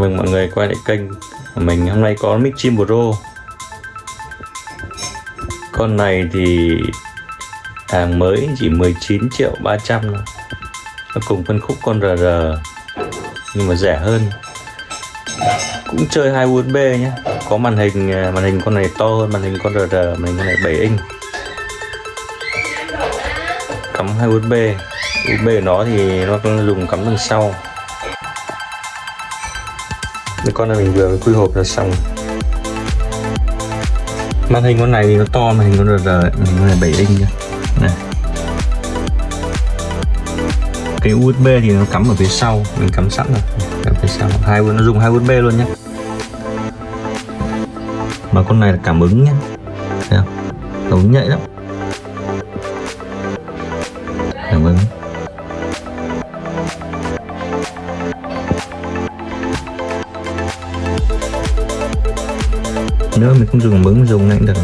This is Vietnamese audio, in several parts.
Mừng mọi người quay lại kênh của mình. Hôm nay có mic chim Pro Con này thì hàng mới chỉ 19 triệu 300 Nó cùng phân khúc con RR Nhưng mà rẻ hơn. Cũng chơi hai USB nhé Có màn hình à, màn hình con này to hơn màn hình con RR Màn hình con này 7 inch. Cắm hai USB USB của nó thì nó dùng cắm đằng sau con này mình vừa quy hộp là xong. Màn hình con này thì nó to, màn hình con RR màn hình con này 7 inch nhá. Này. Cái USB thì nó cắm ở phía sau, mình cắm sẵn rồi. Ở phía sau. Hai nó dùng hai USB luôn nhé mà con này là cảm ứng nhá. Thấy không? Cảm ứng nhạy lắm. Nữa mình không dùng bấm dùng này cũng được.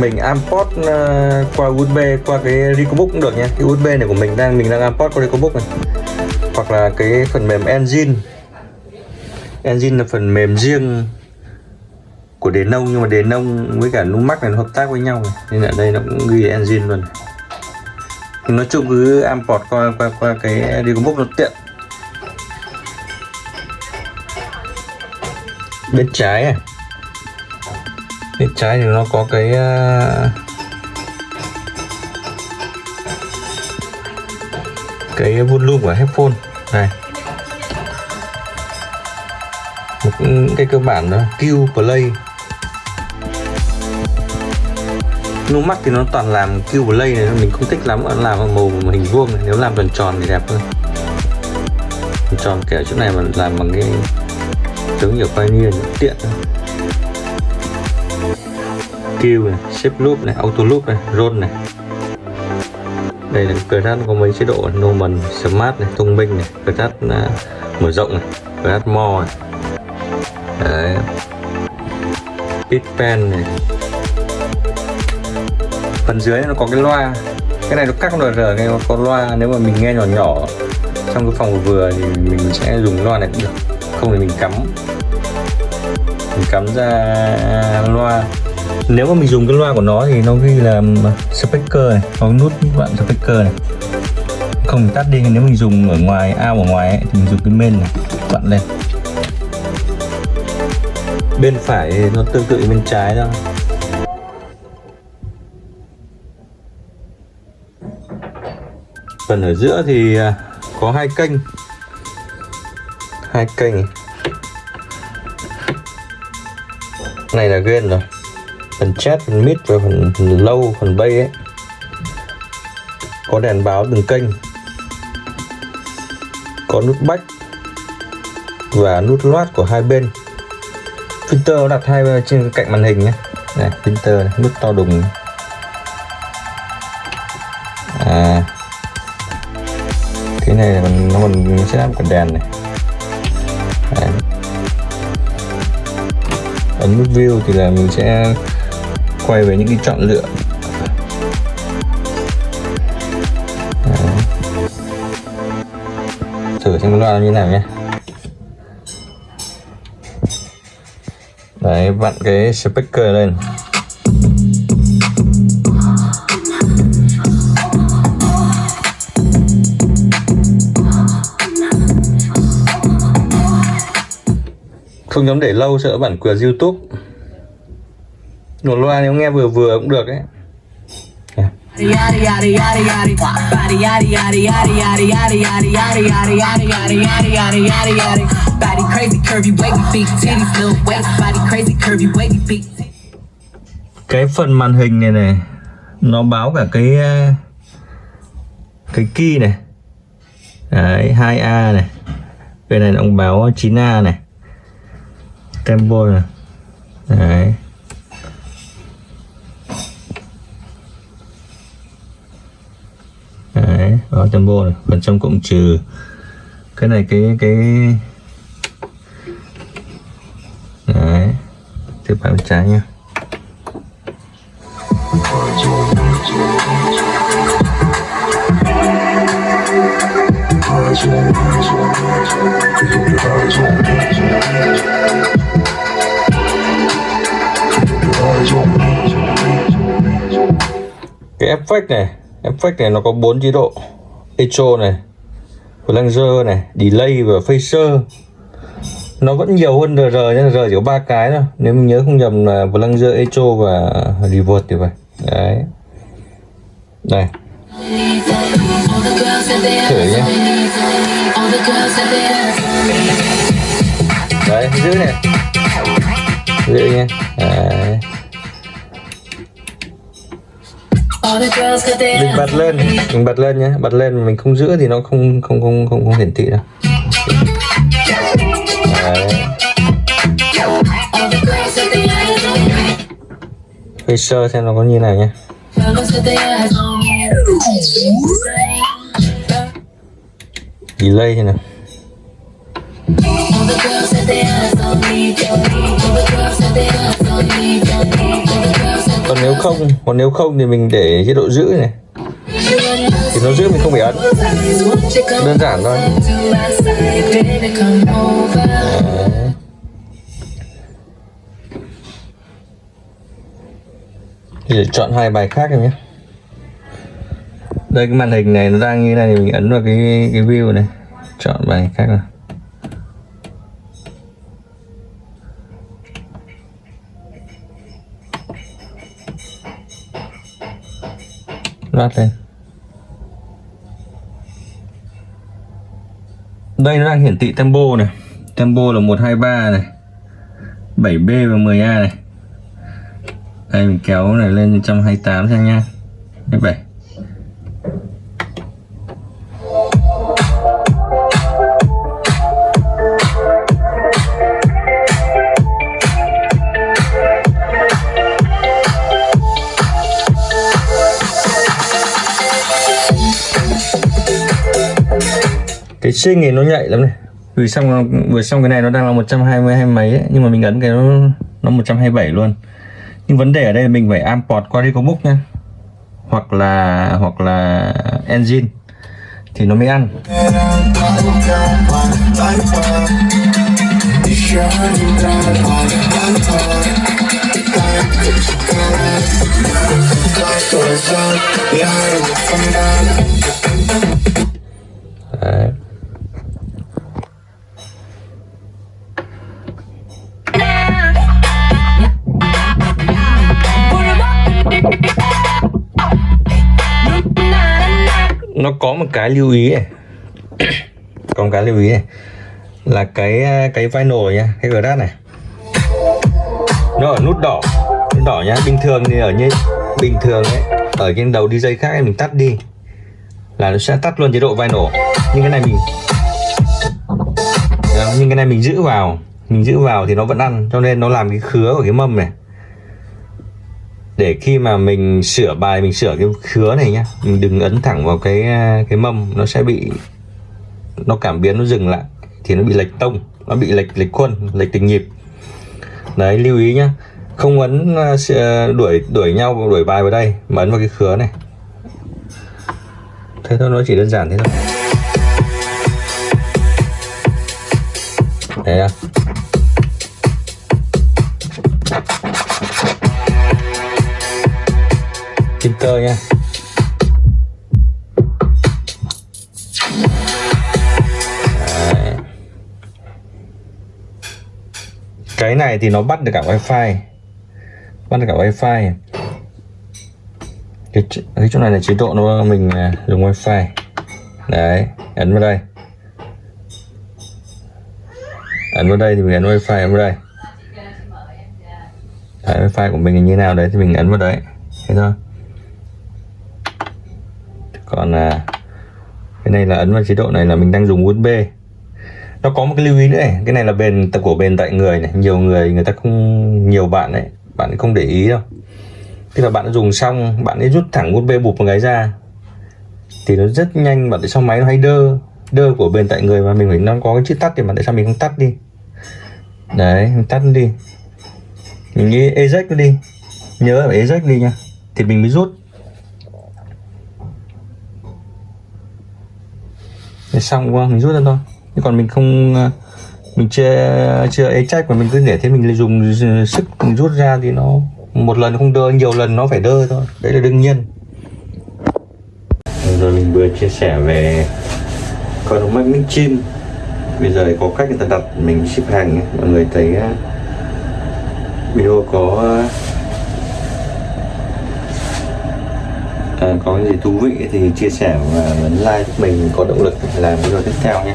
Mình import uh, ờ, qua USB qua cái Recobook cũng được nha. Cái USB này của mình đang mình đang import qua Recobook này. Hoặc là cái phần mềm Engine. Engine là phần mềm riêng của đề nông, nhưng mà đề nông với cả Numax này nó hợp tác với nhau này. nên ở đây nó cũng ghi engine luôn. Nói chung cứ import qua qua qua cái Digobook nó tiện. Bên trái này bên trái thì nó có cái à, cái volume của headphone. Này. Cái cơ bản đó Q Play. Numax thì nó toàn làm Q Play này mình không thích lắm nó làm màu hình vuông này nếu làm tròn tròn thì đẹp hơn. Tròn tròn kẻ chỗ này mà làm bằng cái giống kiểu Pioneer tiện thôi. Q này, Shape Loop này, Auto Loop này, Roll này. Đây là Crash có mấy chế độ Normal, Smart này, thông minh này, Crash uh, à, mở rộng này, Crash More này đấy. Pit pen này. Phần dưới nó có cái loa. Cái này nó cắt con RR cái có loa. Nếu mà mình nghe nhỏ nhỏ trong cái phòng vừa thì mình sẽ dùng loa này cũng được. Không thì mình cắm. Mình cắm ra loa. Nếu mà mình dùng cái loa của nó thì nó ghi là speaker này có nút bạn speaker này. Không tắt đi nếu mình dùng ở ngoài ao ở ngoài ấy, thì mình dùng cái main này bạn lên bên phải nó tương tự bên trái thôi phần ở giữa thì à, có hai kênh. Hai kênh. Này là gain rồi. Phần chat phần mid và phần, phần phần bay ấy. Có đèn báo từng kênh. Có nút back và nút loát của hai bên filter đặt hai trên cạnh màn hình nhé. Này printer này, nút to đùng. À. Cái này mình nó mình sẽ làm cả đèn này. Đấy. ấn nút view thì là mình sẽ quay về những cái chọn lựa. Đấy. thử xem loa như nào nhé. Đấy, vặn cái speaker lên. Không dám để lâu, sợ bản quyền youtube. Một loa nếu nghe vừa vừa cũng được ấy. Body crazy, curvy, wavy big titties, little waist. Body crazy, curvy, wavy feet. Cái phần màn hình này này nó báo cả cái ờ, cái key này. Đấy, 2A này. Bên này nó báo 9A này. Tempo này. Đấy. Đấy, đó tempo này, phần trăm cộng trừ cái này cái cái đấy, tiếp vào bên trái nha cái effect này effect này nó có bốn chế độ. Echo này, flanger này, delay và phaser nó vẫn nhiều hơn RR nhưng RR chỉ có ba cái thôi. Nếu mình nhớ không nhầm là flanger echo và reverse thì vậy đấy. Đây thử nhé đấy, giữ này. Giữ nhé đấy. mình bật lên, mình bật lên nhé bật lên, mình không giữ thì nó không không không không không hiển thị đâu. Sơ xem nó có như này nhé. Delay thế nào. Còn nếu không, còn nếu không thì mình để chế độ giữ này. Thì nó giữ mình không phải ấn. Đơn giản thôi. Đấy. Để chọn hai bài khác em nhé. Đây, cái màn hình này nó đang như này thì mình ấn vào cái cái view này. Chọn bài khác nào. Loát lên. Đây nó đang hiển thị tempo này. Tempo là 123 này. 7B và 10A này đây mình kéo này lên 128 xem nha. 27 cái xinh thì nó nhạy lắm này. Vừa xong vừa xong cái này nó đang là 120 hay mấy ấy, nhưng mà mình ấn cái nó nó 127 luôn nhưng vấn đề ở đây là mình phải import qua Recobook nha hoặc là hoặc là engine. Thì nó mới ăn. Đấy. Nó có một cái lưu ý này. Có một cái lưu ý này. Là cái à, cái vinyl nha cái grat này. Nó ở nút đỏ. Nút đỏ nhá bình thường thì ở như bình thường ấy ở trên đầu DJ khác ấy, mình tắt đi. Là nó sẽ tắt luôn chế độ vinyl. Nhưng cái này mình nhưng cái này mình giữ vào. Mình giữ vào thì nó vẫn ăn cho nên nó làm cái khứa của cái mâm này để khi mà mình sửa bài, mình sửa cái khứa này nhá, mình đừng ấn thẳng vào cái cái mâm, nó sẽ bị, nó cảm biến, nó dừng lại, thì nó bị lệch tông, nó bị lệch lệch khuôn, lệch tình nhịp. Đấy, lưu ý nhá, không ấn à, à, đuổi đuổi nhau, đuổi bài vào đây, mà ấn vào cái khứa này. Thế thôi, nó chỉ đơn giản thế thôi. Đấy à filter nha. Đấy. cái này thì nó bắt được cả wifi. Bắt được cả wifi. Cái, cái chỗ này là chế độ nó mình à, dùng wifi. Đấy ấn vào đây. Ấn vào đây thì mình ấn wifi ấn vào đây. Đấy, wifi của mình như nào đấy thì mình ấn vào đấy. Thế thôi còn à, cái này là ấn vào chế độ này là mình đang dùng USB. Nó có một cái lưu ý nữa này cái này là bền của bền tại người này. Nhiều người người ta không nhiều bạn ấy bạn ấy không để ý đâu. Tức là bạn dùng xong bạn ấy rút thẳng USB bụp một cái ra thì nó rất nhanh bạn để sao máy nó hay đơ đơ của bền tại người mà mình phải nó có cái chữ tắt thì mà tại sao mình không tắt đi? Đấy mình tắt đi. Mình nghĩ eject nó đi. Nhớ là eject đi nha. Thì mình mới rút. Thế xong vâng, mình rút ra thôi. Chứ còn mình không ờ, mình chưa chưa ấy trách mà mình cứ để thế mình lại dùng sức mình rút ra thì nó, một lần không đơ nhiều lần nó phải đơ thôi. Đấy là đương nhiên. Rồi mình vừa chia sẻ về con mắt mic chim bây giờ có cách người ta đặt mình ship hàng ấy. mọi người thấy ờ, video có uh, à, Ờ, có gì thú vị thì chia sẻ và nhấn like giúp mình có động lực làm video tiếp theo nhé.